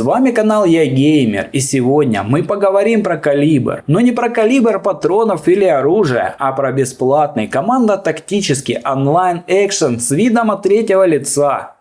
С вами канал Я Геймер и сегодня мы поговорим про калибр. Но не про калибр патронов или оружия, а про бесплатный командо-тактический онлайн экшен с видом от третьего лица.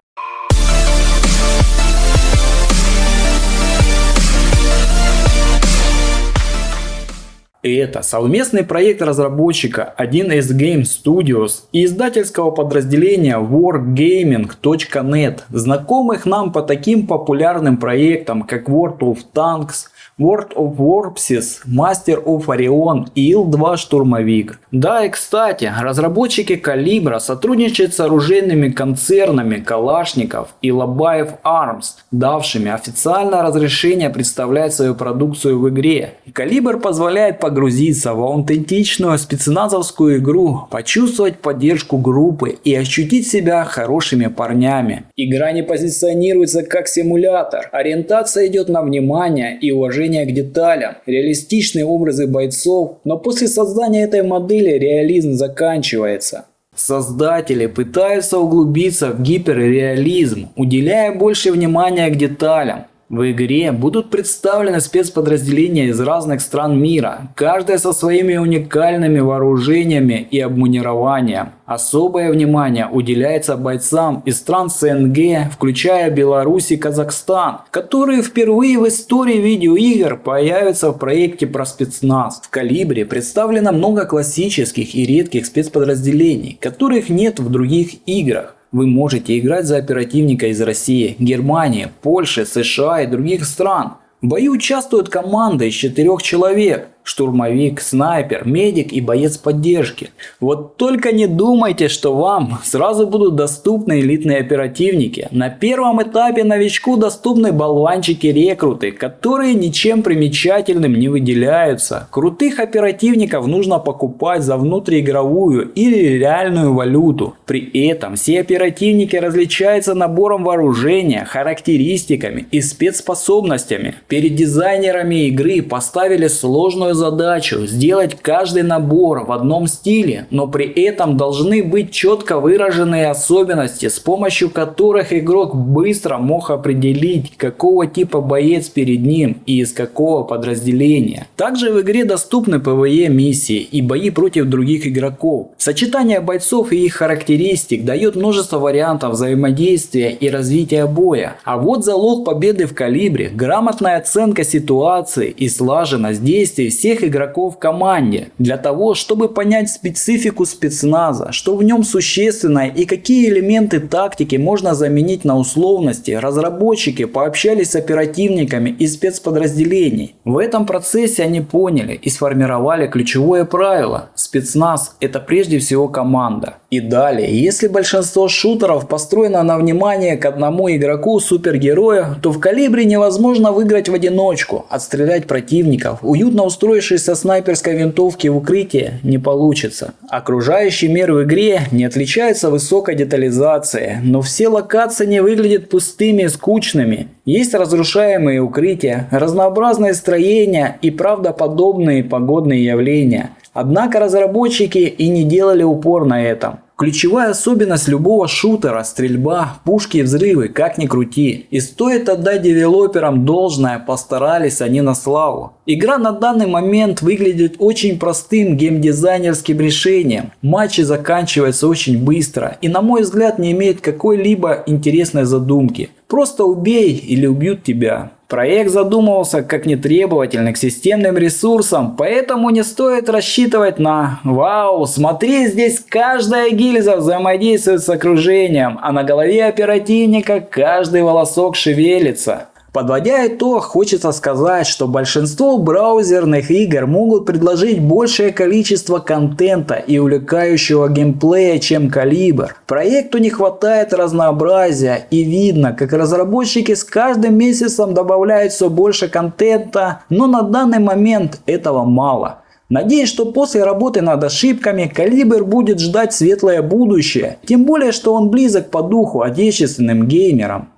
Это совместный проект разработчика 1С Game Studios и издательского подразделения wargaming.net, знакомых нам по таким популярным проектам, как World of Tanks, World of Warpses, Master of Orion и Ил-2 Штурмовик. Да и кстати, разработчики Калибра сотрудничают с оружейными концернами Калашников и Лобаев Arms, давшими официальное разрешение представлять свою продукцию в игре. Калибр позволяет погрузиться в аутентичную спецназовскую игру, почувствовать поддержку группы и ощутить себя хорошими парнями. Игра не позиционируется как симулятор, ориентация идет на внимание и уважение уважение к деталям, реалистичные образы бойцов, но после создания этой модели реализм заканчивается. Создатели пытаются углубиться в гиперреализм, уделяя больше внимания к деталям. В игре будут представлены спецподразделения из разных стран мира, каждая со своими уникальными вооружениями и обмунированием. Особое внимание уделяется бойцам из стран СНГ, включая Беларусь и Казахстан, которые впервые в истории видеоигр появятся в проекте про спецназ. В Калибре представлено много классических и редких спецподразделений, которых нет в других играх. Вы можете играть за оперативника из России, Германии, Польши, США и других стран. В бою участвуют команды из четырех человек штурмовик, снайпер, медик и боец поддержки. Вот только не думайте, что вам сразу будут доступны элитные оперативники. На первом этапе новичку доступны болванчики-рекруты, которые ничем примечательным не выделяются. Крутых оперативников нужно покупать за внутриигровую или реальную валюту. При этом все оперативники различаются набором вооружения, характеристиками и спецспособностями. Перед дизайнерами игры поставили сложную задачу сделать каждый набор в одном стиле, но при этом должны быть четко выраженные особенности, с помощью которых игрок быстро мог определить, какого типа боец перед ним и из какого подразделения. Также в игре доступны PvE миссии и бои против других игроков. Сочетание бойцов и их характеристик дает множество вариантов взаимодействия и развития боя. А вот залог победы в калибре – грамотная оценка ситуации и слаженность действий всех игроков в команде, для того, чтобы понять специфику спецназа, что в нем существенно и какие элементы тактики можно заменить на условности, разработчики пообщались с оперативниками из спецподразделений. В этом процессе они поняли и сформировали ключевое правило – спецназ – это прежде всего команда. И далее, если большинство шутеров построено на внимание к одному игроку супергероя, то в калибре невозможно выиграть в одиночку, отстрелять противников, уютно устроившись со снайперской винтовки в укрытие, не получится. Окружающий мир в игре не отличается высокой детализацией, но все локации не выглядят пустыми и скучными. Есть разрушаемые укрытия, разнообразные строения и правдоподобные погодные явления. Однако разработчики и не делали упор на этом. Ключевая особенность любого шутера – стрельба, пушки и взрывы, как ни крути. И стоит отдать девелоперам должное, постарались они на славу. Игра на данный момент выглядит очень простым геймдизайнерским решением. Матчи заканчиваются очень быстро и на мой взгляд не имеют какой-либо интересной задумки. Просто убей или убьют тебя. Проект задумывался как нетребовательный к системным ресурсам, поэтому не стоит рассчитывать на «Вау, смотри, здесь каждая гильза взаимодействует с окружением, а на голове оперативника каждый волосок шевелится». Подводя итог, хочется сказать, что большинство браузерных игр могут предложить большее количество контента и увлекающего геймплея, чем Калибр. Проекту не хватает разнообразия и видно, как разработчики с каждым месяцем добавляют все больше контента, но на данный момент этого мало. Надеюсь, что после работы над ошибками Калибр будет ждать светлое будущее, тем более, что он близок по духу отечественным геймерам.